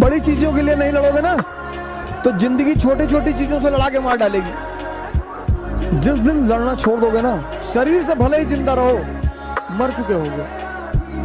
बड़ी चीज़ों के लिए नहीं लड़ोगे ना तो ज़िंदगी छोटी छोटी चीज़ों से लड़ा के मार डालेगी। जिस दिन लड़ना छोड़ दोगे ना, शरीर से भले ही ज़िंदा रहो, मर चुके होगे।